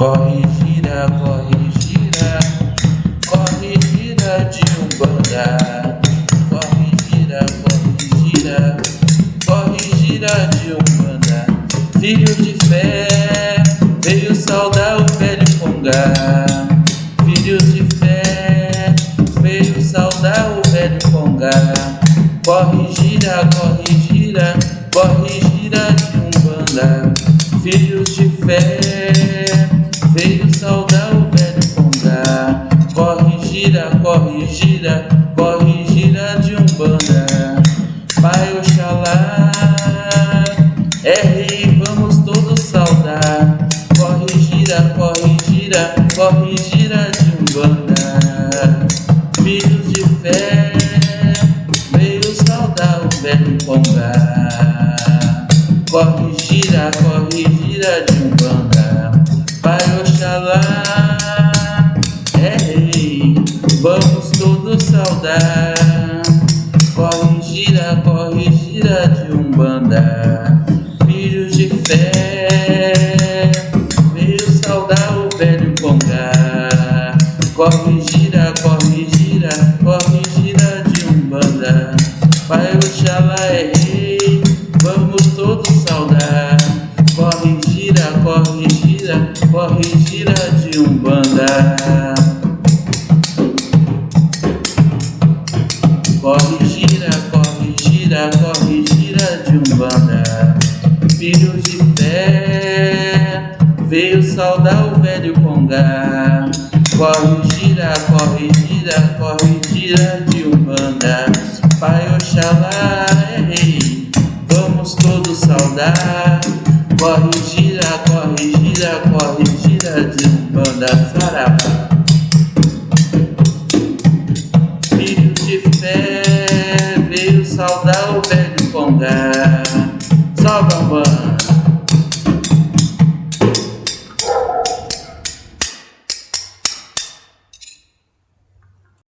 Corre, gira, corre, gira, corre, gira de Umbanda. Corre, gira, corre, gira, corre, gira de Umbanda. Filho de fé, veio saudar o velho Congá. Filho de fé, veio saudar o velho Congá. Corre, gira, corre, gira, corre, gira de Umbanda. Filhos de gira, corre, gira Corre, gira de Umbanda. Pai Oxalá. É rei, vamos todos saudar. Corre, gira, corre, gira Corre, gira de Umbanda. Filhos de fé Veio saudar o velho Pongá Corre, gira, corre, gira de Umbanda. Pai Oxalá saudar. Corre, gira, corre, gira de Umbanda, filhos de fé, veio saudar o velho Congá. Corre, gira, corre, gira, corre, gira de Umbanda, Pai Oxalá é rei, vamos todos saudar. Corre, gira, corre, gira, corre, gira gira, corre, gira de Umbanda. Filhos de fé, veio saudar o velho Congá. Corre, gira, corre, gira, corre, gira de Umbanda. Pai Oxalá é rei, vamos todos saudar. Corre, gira, corre, gira, corre, gira de um banda sarapá.